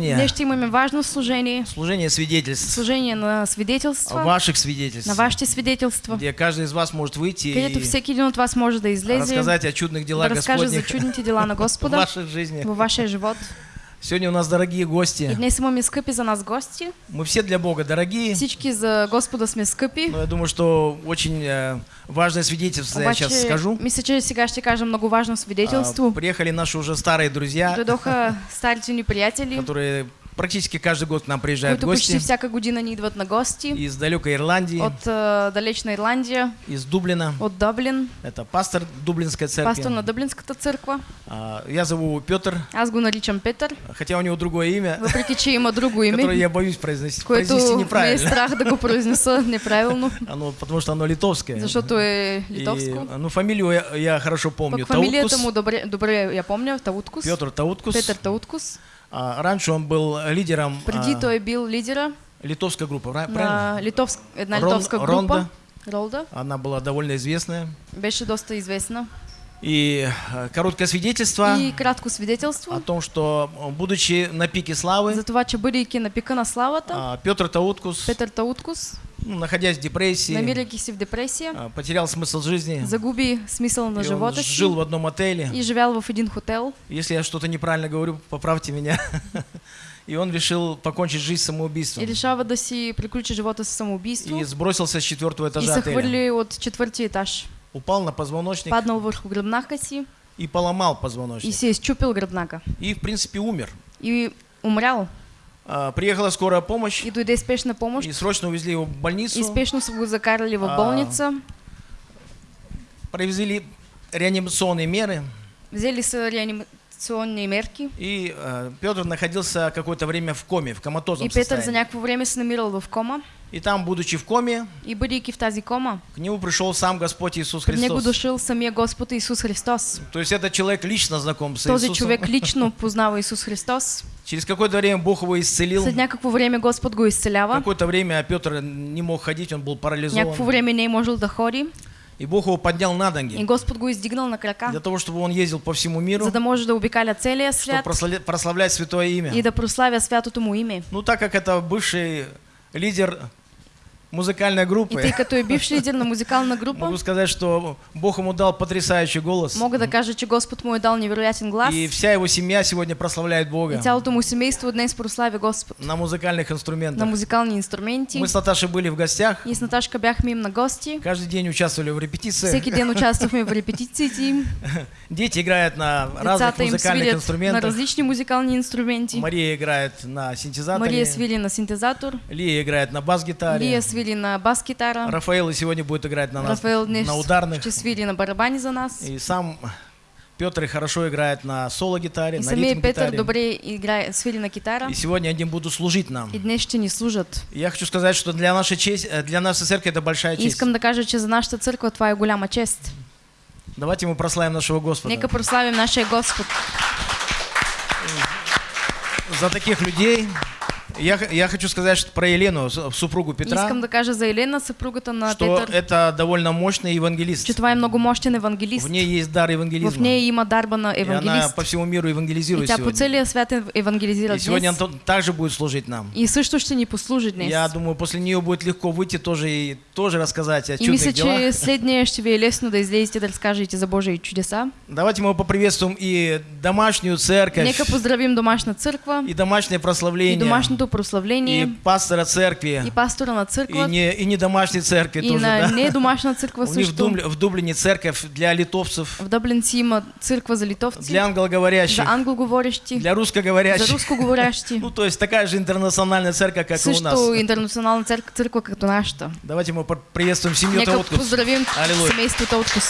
Днес ще имаме важно служение. Служение свидетельств. Служение на свидетелство. Ваших свидетельств. На вашите свидетелства. Где каждый из вас может выйти Където и всеки един от вас може да излезе, рассказать о чудных да делах разкаже за Господних чудните дела на в Господа вашей жизни. във вашия живот. Сегодня у нас дорогие И гости. днес имаме скъпи за нас гости. Мы все для Бога дорогие. Всички за Господа сме скъпи. Но я думаю, что очень э, важное свидетельство я Обаче, сейчас скажу. мисля, че сега ще кажа много важно А, свидетелство. приехали наши уже старые друзья, Дойдоха старите ни приятели, которые практически каждый год к нам приезжают които почти гости. всяка година ни идват на гости. Из далекой Ирландии, От а, далечна Ирландия, из Дублина. от Дъблин, Это пастор Дублинской церкви. пастор на Дъблинската църква. А, Я зову Петр, Аз го наричам Петър, хотя у него другое имя, въпреки че има друго которое име, я боюсь произнести, което произнести неправильно. страх да го произнеса неправилно, Оно, потому что оно литовское. защото е И, литовско. ну, фамилию я, я хорошо помню. Пък фамилията му добре, добре я помня, Тауткус. Петр Тауткус. Петър Тауткус. А, раньше он был лидером Преди а, той бил лидера литовской группы, пра- правильно? на литовск, една Рон- литовска група. Ронда. Ролда. Она была довольно известная. Беше доста известна. И а, короткое свидетельство И кратко свидетелство о том, что, будучи на пике славы, за това, че бъдейки на пика на славата, а, Петр Тауткус, Петър Тауткус, ну, находясь в депрессии, намирайки се в депресия, а, потерял смысл жизни. загуби смисъл на И си жил в одном отеле. и живял в един хотел. Если я что-то неправильно говорю, поправьте меня. И он решил покончить жизнь самоубийством. И решава да си приключи живота с самоубийство И сбросился с четвертого и этажа отеля. хвърли от четвъртия етаж. Упал на позвоночник Паднал върху гръбнака си и поломал и позвоночник. си е изчупил гръбнака. И, в принципе, умер. И умрял. А, Приехала скорая помощь И дойде спешна помощ. и срочно увезли его в больницу. И спешно са го закарали в А, болница. Провезли реанимационные меры. Взели са реанимационни мерки. И э, Петр находился какое-то время в коме, в коматозном И Петър за состоянии. някакво време се намирал в кома. И там, будучи в коме, И бъдейки в тази кома, к нему пришел сам Господь Иисус при него Христос. дошъл самия Господ Исус Христос. То есть этот человек лично знаком с Този Иисусом. човек лично познава Исус Христос. Через какое-то время Бог его исцелил. След някакво време Господ го изцелява. Какое-то время Петр не мог ходить, он был парализован. Някакво време не можел да ходи. И Бог его поднял на И ноги. Господ го издигнал на крака, Для того, чтобы он ездил по всему миру, за да може да обикаля целия чтобы свят просла- прославлять Святое и имя. да прославя святото му име. Ну, так как это бывший лидер музыкальной группы, тъй като е бивш лидер на музикална група, могу сказать, что Бог ему дал потрясающий голос. мога да кажа, че Господ му е дал невероятен глас. И вся его семья сегодня прославляет Бога цялото му семейство днес прославя Господ на музыкальных на инструментах. музикални инструменти. Мы с Наташей были в гостях, И с Наташка бяхме им на гости. каждый день участвовали в репетициях. Всеки ден участвахме в репетициите им. Дети играют на разных музыкальных свирят на инструментах. различни музикални инструменти. Мария играет на синтезаторе, Мария свири на синтезатор, Лия играет на бас-гитаре, Лия свири на бас-гитара, Рафаэл и сегодня будет играть на, нас, Рафаел днес на ударных. ще свири на барабани за нас. И сам Петр хорошо играет на соло-гитаре, на ритм-гитаре. добре играе, свири на китара. И сегодня они будут служить нам. И днес ще ни служат. Я хочу сказать, что для нашей, честь, э, для нашей церкви это большая честь. искам да кажа, че за нашата църква това е голяма чест. Давайте мы прославим нашего Господа. Нека прославим нашия Господ. За таких людей. Я, я хочу сказать что про Елену, супругу И Петра, искам да кажа за Елена, съпругата на что Петър, это довольно мощный евангелист. че това е много мощен евангелист. В ней есть дар В евангелизма. нея има дарба на И она евангелист. по всему миру И евангелизирует по сегодня. целия свят ев- евангелизира И сегодня она также будет служить нам. И също ще ни послужи днес. Я думаю, после нее будет легко выйти тоже и тоже рассказать о И мисля, чудных делах. че след нея ще ви е лесно да излезете да разкажете за Божии чудеса. Давайте мы поприветствуем и домашнюю церковь, Нека поздравим домашна църква и домашнее и прославление, и прославление пастора церкви, и пастора на и църква не, и не домашней церкви и тоже, на да. не домашна църква У них в, също. Дублине церковь для литовцев, В Дъблин си има църква за литовци, для за англоговорящих, англоговорещи, для за русскоговорящих. Ну, то есть такая же интернациональная церковь, как и у нас. Също интернационална църква, църква като нашата. Давайте мы приветствуем семью Нека Тауткус. поздравим Аллилуйя. семейството Откус.